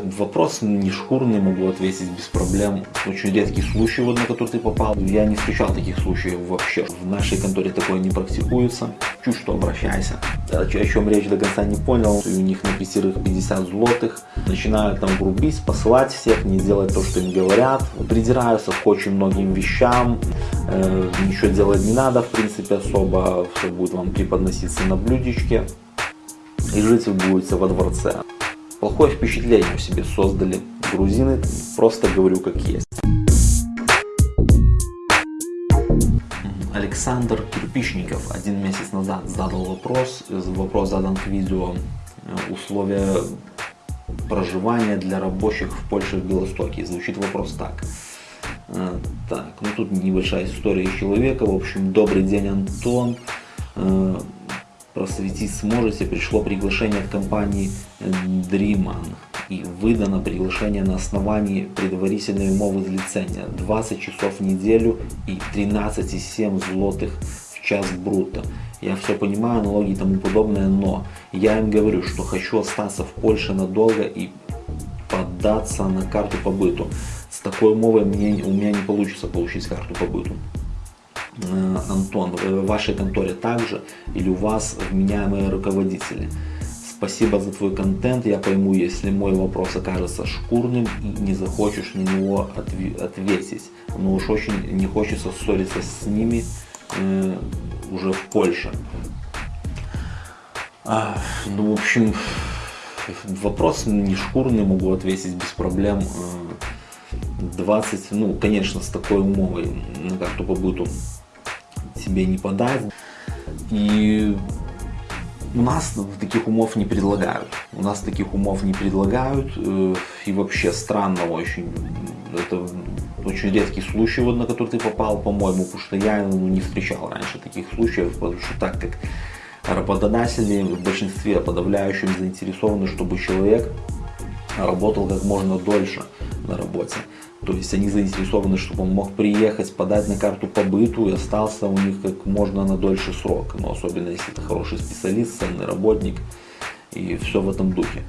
Вопрос не шкурный, могу ответить без проблем. Очень редкий случай, вот, на который ты попал. Я не встречал таких случаев вообще. В нашей конторе такое не практикуется. Чуть что обращайся. О чем речь до конца не понял. У них на пятерых 50 злотых. Начинают там грубить, посылать всех, не делать то, что им говорят. Придираются к очень многим вещам. Э, ничего делать не надо, в принципе, особо. Все будет вам преподноситься на блюдечке. И жить вы будете во дворце. Плохое впечатление о себе создали грузины, просто говорю как есть. Александр Кирпичников один месяц назад задал вопрос, вопрос задан к видео, э, условия проживания для рабочих в Польше в Белостоке. Звучит вопрос так. Э, так, ну тут небольшая история человека. В общем, добрый день, Антон. Просветить сможете, пришло приглашение от компании Dreaman и выдано приглашение на основании предварительной умовы злицения 20 часов в неделю и 13,7 злотых в час брута. Я все понимаю, налоги и тому подобное, но я им говорю, что хочу остаться в Польше надолго и податься на карту побыту. С такой умовой мне, у меня не получится получить карту побыту. Э, Антон, в вашей конторе также или у вас вменяемые руководители. Спасибо за твой контент, я пойму, если мой вопрос окажется шкурным и не захочешь на него ответить. Но уж очень не хочется ссориться с ними э, уже в Польше. А, ну, в общем, вопрос не шкурный, могу ответить без проблем. 20, э, ну, конечно, с такой умовой на карту побыту себе не подать. И у нас таких умов не предлагают. У нас таких умов не предлагают. Э, и вообще странно очень. Это очень редкий случай, вот, на который ты попал, по-моему, потому что я ну, не встречал раньше таких случаев, потому что так как работодатели в большинстве подавляющем заинтересованы, чтобы человек работал как можно дольше на работе. То есть они заинтересованы, чтобы он мог приехать, подать на карту побыту и остался у них как можно на дольше срок. Но особенно если это хороший специалист, ценный работник и все в этом духе.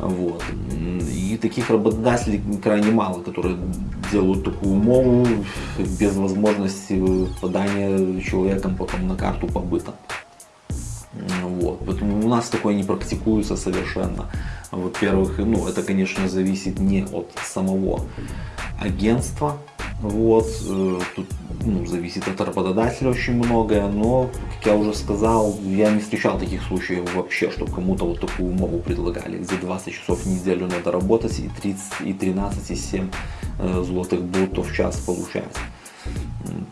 Вот. И таких работодателей крайне мало, которые делают такую умову без возможности подания человеком потом на карту побыта. Вот. Поэтому у нас такое не практикуется совершенно. Во-первых, ну, это, конечно, зависит не от самого агентства. Вот, э, тут ну, зависит от работодателя очень многое, но, как я уже сказал, я не встречал таких случаев вообще, чтобы кому-то вот такую умову предлагали, где 20 часов в неделю надо работать и 30, и 13, и 7 э, злотых брутто в час получать.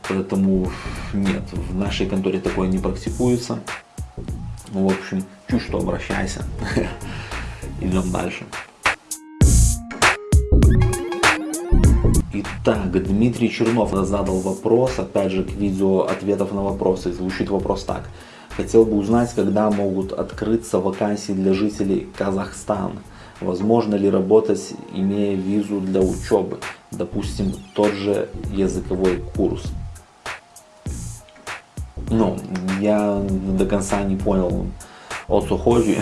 Поэтому нет, в нашей конторе такое не практикуется. Ну, в общем, чуть что обращайся. Идем дальше. Итак, Дмитрий Чернов задал вопрос, опять же, к видео ответов на вопросы. Звучит вопрос так. Хотел бы узнать, когда могут открыться вакансии для жителей Казахстана. Возможно ли работать, имея визу для учебы? Допустим, тот же языковой курс. Ну, я до конца не понял, о co chodzi,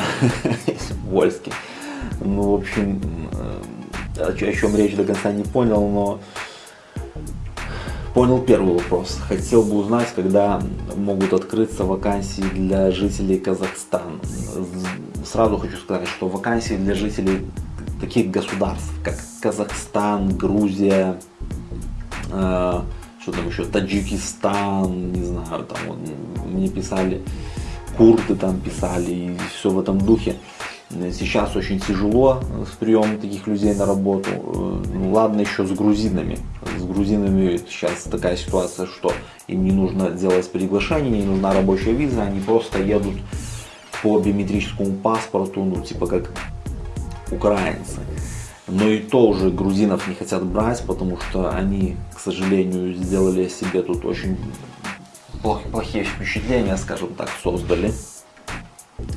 вольский. Ну, в общем, э, о чем речь до конца не понял, но понял первый вопрос. Хотел бы узнать, когда могут открыться вакансии для жителей Казахстана. Сразу хочу сказать, что вакансии для жителей таких государств, как Казахстан, Грузия, э, что там еще, Таджикистан, не знаю, там вот, мне писали, курды там писали, и все в этом духе. Сейчас очень тяжело с приемом таких людей на работу. Ну, ладно еще с грузинами. С грузинами сейчас такая ситуация, что им не нужно делать приглашение, не нужна рабочая виза, они просто едут по биометрическому паспорту, ну типа как украинцы. Но и то уже грузинов не хотят брать, потому что они, к сожалению, сделали себе тут очень плохие впечатления, скажем так, создали.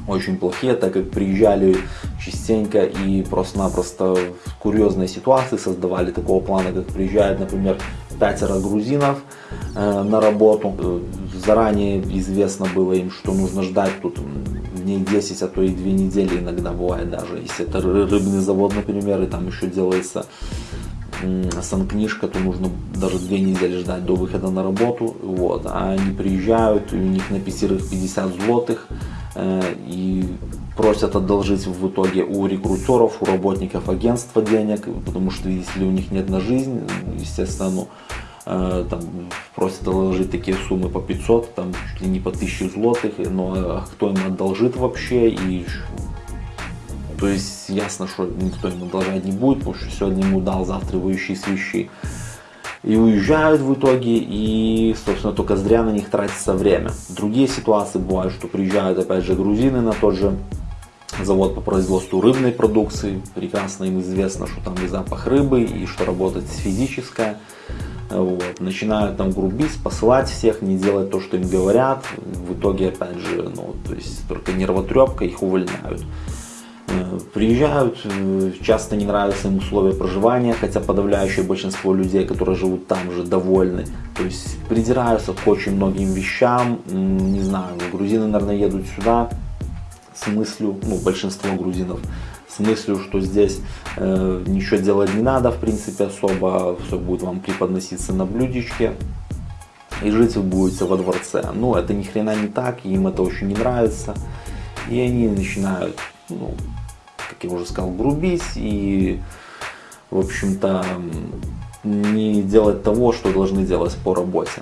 Очень плохие, так как приезжали частенько и просто-напросто в курьезной ситуации создавали такого плана, как приезжает, например, пятеро грузинов э, на работу. Заранее известно было им, что нужно ждать тут дней 10, а то и 2 недели иногда бывает даже. Если это рыбный завод, например, и там еще делается санкнижка, то нужно даже две недели ждать до выхода на работу. Вот. А они приезжают, и у них на пятерых 50 злотых, э, и просят одолжить в итоге у рекрутеров, у работников агентства денег, потому что, видите ли, у них нет на жизнь, естественно, ну, э, там, просят одолжить такие суммы по 500, там, чуть ли не по 1000 злотых, но э, кто им одолжит вообще, и то есть ясно, что никто ему одолжать не будет, потому что сегодня ему дал, завтра его ищи свищи. И уезжают в итоге, и, собственно, только зря на них тратится время. Другие ситуации бывают, что приезжают, опять же, грузины на тот же завод по производству рыбной продукции. Прекрасно им известно, что там и запах рыбы, и что работать физическая. Вот. Начинают там грубить, посылать всех, не делать то, что им говорят. В итоге, опять же, ну, то есть только нервотрепка, их увольняют. Приезжают, э, часто не нравятся им условия проживания, хотя подавляющее большинство людей, которые живут там же, довольны. То есть придираются к очень многим вещам, не знаю, грузины, наверное, едут сюда с мыслью, ну, большинство грузинов, с мыслью, что здесь э, ничего делать не надо, в принципе, особо, все будет вам преподноситься на блюдечке, и жить вы будете во дворце. Но это ни хрена не так, им это очень не нравится, и они начинают, ну, как я уже сказал, грубить и, в общем-то, не делать того, что должны делать по работе.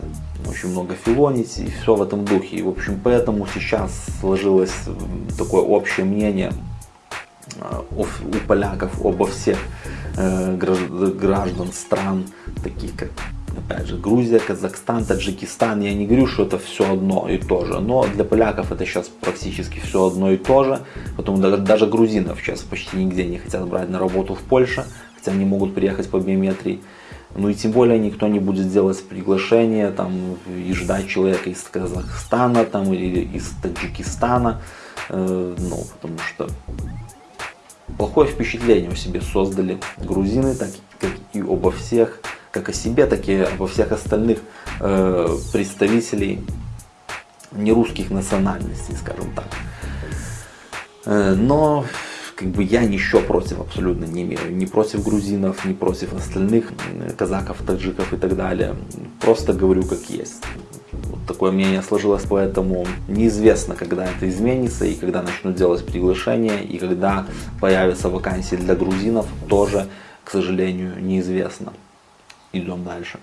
Очень много филонить и все в этом духе. И, в общем, поэтому сейчас сложилось такое общее мнение а, у поляков обо всех э, граждан стран, таких как опять же, Грузия, Казахстан, Таджикистан, я не говорю, что это все одно и то же, но для поляков это сейчас практически все одно и то же, потом даже, грузинов сейчас почти нигде не хотят брать на работу в Польше, хотя они могут приехать по биометрии, ну и тем более никто не будет делать приглашение там и ждать человека из Казахстана там или из Таджикистана, э, ну потому что плохое впечатление о себе создали грузины, так как и обо всех как о себе, так и обо всех остальных э, представителей нерусских национальностей, скажем так. Э, но как бы я ничего против абсолютно не имею, ни против грузинов, ни против остальных казаков, таджиков и так далее. Просто говорю как есть. Вот такое мнение сложилось, поэтому неизвестно, когда это изменится и когда начнут делать приглашения и когда появятся вакансии для грузинов, тоже, к сожалению, неизвестно. Идем дальше.